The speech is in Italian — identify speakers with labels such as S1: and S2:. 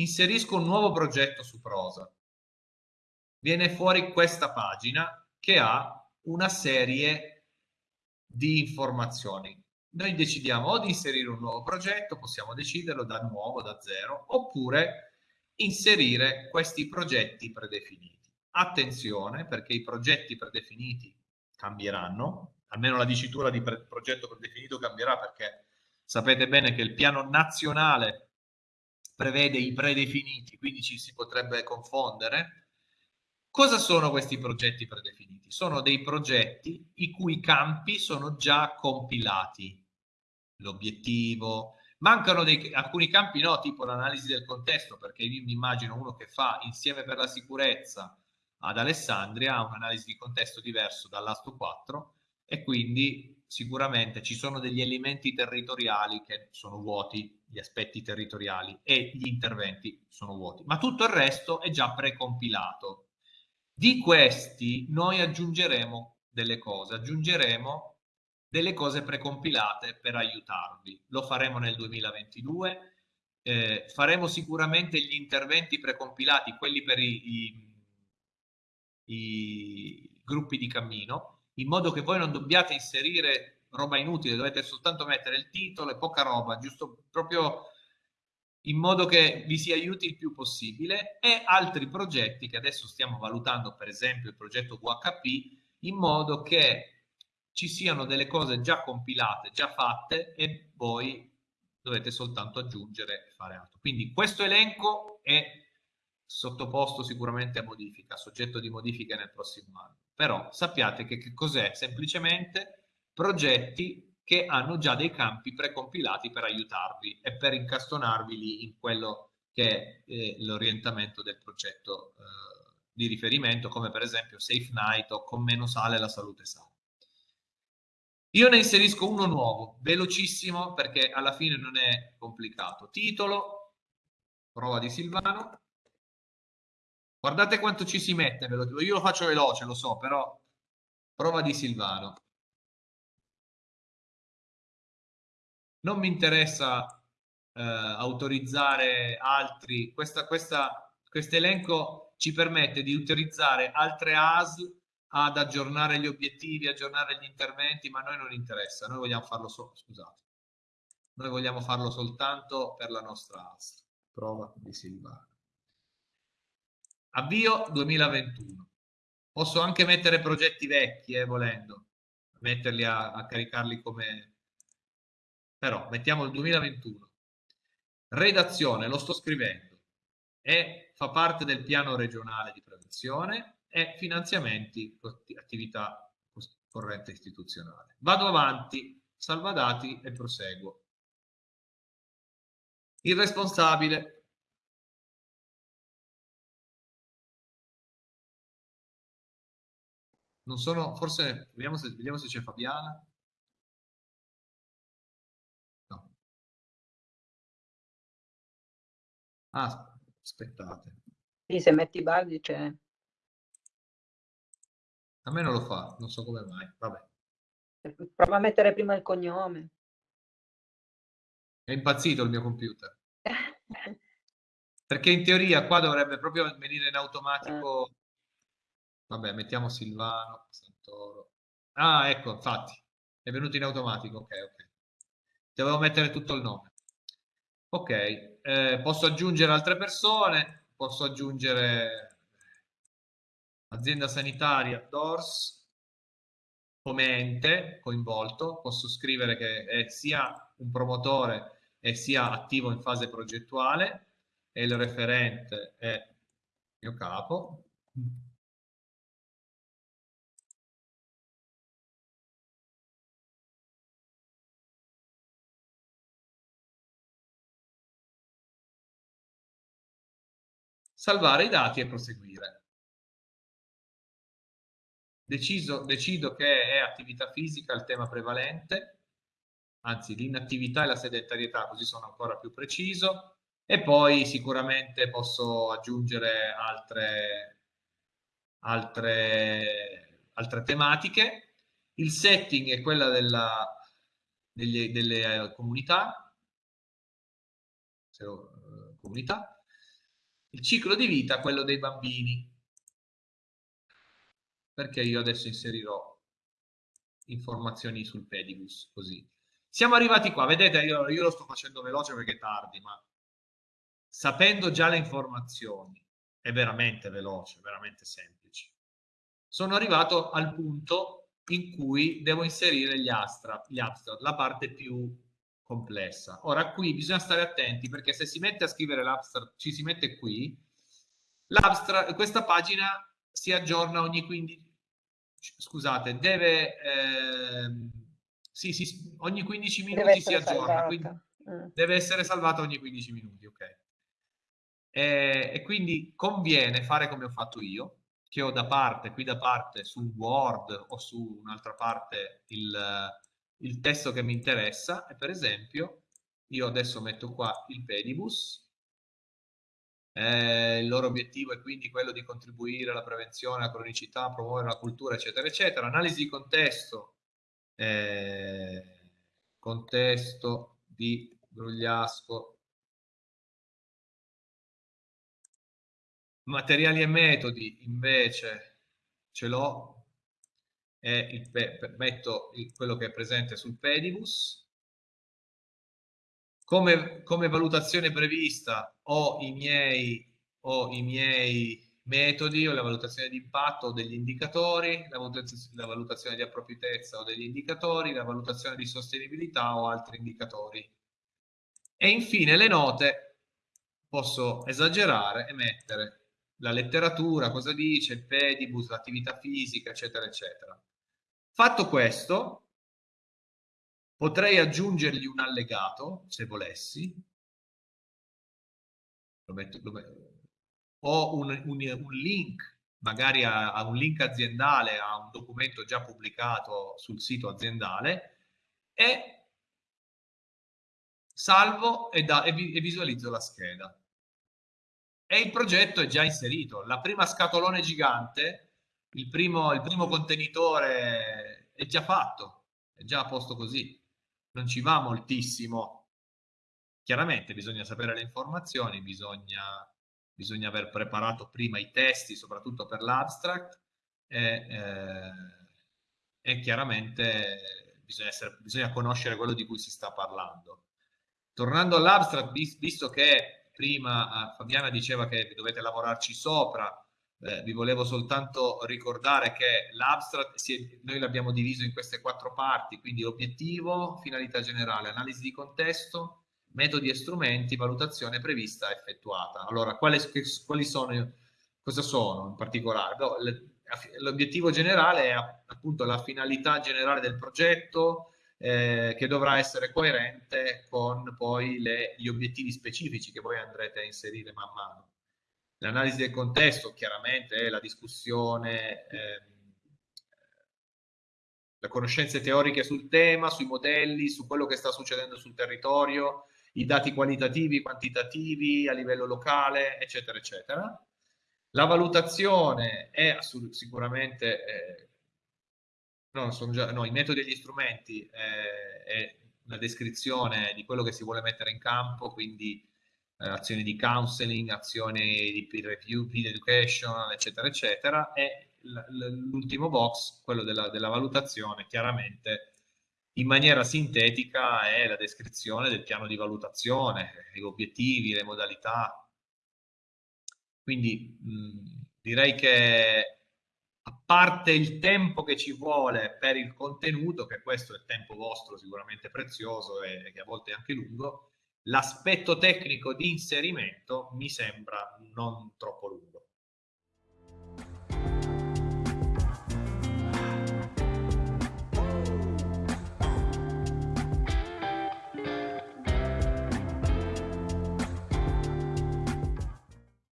S1: inserisco un nuovo progetto su prosa, viene fuori questa pagina che ha una serie di informazioni. Noi decidiamo o di inserire un nuovo progetto, possiamo deciderlo da nuovo, da zero, oppure inserire questi progetti predefiniti. Attenzione perché i progetti predefiniti cambieranno, almeno la dicitura di progetto predefinito cambierà perché sapete bene che il piano nazionale prevede i predefiniti, quindi ci si potrebbe confondere. Cosa sono questi progetti predefiniti? Sono dei progetti i cui campi sono già compilati. L'obiettivo, mancano dei, alcuni campi no, tipo l'analisi del contesto, perché io mi immagino uno che fa insieme per la sicurezza ad Alessandria un'analisi di contesto diverso dall'Asto 4 e quindi sicuramente ci sono degli elementi territoriali che sono vuoti, gli aspetti territoriali e gli interventi sono vuoti, ma tutto il resto è già precompilato. Di questi noi aggiungeremo delle cose, aggiungeremo delle cose precompilate per aiutarvi. Lo faremo nel 2022, eh, faremo sicuramente gli interventi precompilati, quelli per i, i, i gruppi di cammino, in modo che voi non dobbiate inserire roba inutile, dovete soltanto mettere il titolo e poca roba, giusto proprio in modo che vi si aiuti il più possibile e altri progetti che adesso stiamo valutando, per esempio il progetto VHP, in modo che ci siano delle cose già compilate, già fatte e voi dovete soltanto aggiungere e fare altro. Quindi questo elenco è sottoposto sicuramente a modifica, soggetto di modifiche nel prossimo anno. Però sappiate che, che cos'è? Semplicemente progetti che hanno già dei campi precompilati per aiutarvi e per incastonarvi lì in quello che è eh, l'orientamento del progetto eh, di riferimento, come per esempio Safe Night o con meno sale la salute sale. Io ne inserisco uno nuovo, velocissimo perché alla fine non è complicato. Titolo, prova di Silvano, Guardate quanto ci si mette, ve lo dico. Io lo faccio veloce, lo so, però prova di Silvano. Non mi interessa eh, autorizzare altri. Questa, questa, questo elenco ci permette di utilizzare altre ASL ad aggiornare gli obiettivi, aggiornare gli interventi, ma a noi non interessa. Noi vogliamo farlo solo, scusate. Noi vogliamo farlo soltanto per la nostra ASL. Prova di Silvano. Avvio 2021. Posso anche mettere progetti vecchi, eh, volendo, metterli a, a caricarli come... Però mettiamo il 2021. Redazione, lo sto scrivendo, e fa parte del piano regionale di prevenzione e finanziamenti, attività corrente istituzionale. Vado avanti, salvadati e proseguo. Il responsabile Non sono, forse, vediamo se, vediamo se c'è Fabiana. No. Ah, aspettate.
S2: Sì, se metti Bardi c'è.
S1: A me non lo fa, non so come mai. Vabbè.
S2: Prova a mettere prima il cognome.
S1: È impazzito il mio computer. Perché in teoria qua dovrebbe proprio venire in automatico Vabbè, mettiamo Silvano, Santoro. Ah, ecco, infatti, è venuto in automatico. Ok, ok. Devo mettere tutto il nome. Ok, eh, posso aggiungere altre persone, posso aggiungere azienda sanitaria, DORS, come ente coinvolto, posso scrivere che è sia un promotore e sia attivo in fase progettuale e il referente è mio capo. Salvare i dati e proseguire. Deciso, decido che è attività fisica il tema prevalente, anzi l'inattività e la sedentarietà, così sono ancora più preciso, e poi sicuramente posso aggiungere altre, altre, altre tematiche. Il setting è quella della, delle, delle comunità, comunità il ciclo di vita, quello dei bambini. Perché io adesso inserirò informazioni sul pedibus, così. Siamo arrivati qua, vedete, io, io lo sto facendo veloce perché è tardi, ma sapendo già le informazioni, è veramente veloce, veramente semplice. Sono arrivato al punto in cui devo inserire gli abstract, gli abstract la parte più complessa. Ora qui bisogna stare attenti perché se si mette a scrivere l'abstract, ci si mette qui, questa pagina si aggiorna ogni 15, scusate, deve, eh, sì, sì, ogni 15 minuti si aggiorna, quindi mm. deve essere salvata ogni 15 minuti, ok. E, e, quindi conviene fare come ho fatto io, che ho da parte, qui da parte, su Word o su un'altra parte il, il testo che mi interessa e per esempio io adesso metto qua il pedibus. Eh, il loro obiettivo è quindi quello di contribuire alla prevenzione, alla cronicità, promuovere la cultura, eccetera, eccetera. Analisi di contesto, eh, contesto di Grugliasco, materiali e metodi invece ce l'ho e metto il, quello che è presente sul pedibus come, come valutazione prevista ho i miei, ho i miei metodi o la valutazione di impatto o degli indicatori, la valutazione, la valutazione di appropriatezza o degli indicatori, la valutazione di sostenibilità o altri indicatori. E infine le note posso esagerare e mettere la letteratura, cosa dice, il pedibus, l'attività fisica, eccetera, eccetera. Fatto questo, Potrei aggiungergli un allegato, se volessi. Lo metto, lo metto. O un, un, un, link, magari a, a, un link aziendale, a un documento già pubblicato sul sito aziendale e salvo e, da, e, vi, e visualizzo la scheda. E il progetto è già inserito. La prima scatolone gigante, il primo, il primo contenitore è già fatto, è già a posto così non ci va moltissimo. Chiaramente bisogna sapere le informazioni, bisogna, bisogna aver preparato prima i testi, soprattutto per l'abstract, e, eh, e chiaramente bisogna, essere, bisogna conoscere quello di cui si sta parlando. Tornando all'abstract, visto che prima eh, Fabiana diceva che dovete lavorarci sopra, eh, vi volevo soltanto ricordare che l'abstract noi l'abbiamo diviso in queste quattro parti, quindi obiettivo, finalità generale, analisi di contesto, metodi e strumenti, valutazione prevista effettuata. Allora, quali, quali sono, cosa sono in particolare? L'obiettivo generale è appunto la finalità generale del progetto, eh, che dovrà essere coerente con poi le, gli obiettivi specifici che voi andrete a inserire man mano. L'analisi del contesto chiaramente è la discussione, ehm, le conoscenze teoriche sul tema, sui modelli, su quello che sta succedendo sul territorio, i dati qualitativi, quantitativi a livello locale, eccetera, eccetera. La valutazione è sicuramente, eh, no, già, no, metodi e gli strumenti eh, è la descrizione di quello che si vuole mettere in campo, quindi eh, azioni di counseling, azioni di peer review, peer education, eccetera, eccetera, e l'ultimo box, quello della, della valutazione, chiaramente in maniera sintetica è la descrizione del piano di valutazione, gli obiettivi, le modalità. Quindi mh, direi che a parte il tempo che ci vuole per il contenuto, che questo è tempo vostro sicuramente prezioso e, che a volte è anche lungo, l'aspetto tecnico di inserimento mi sembra non troppo lungo.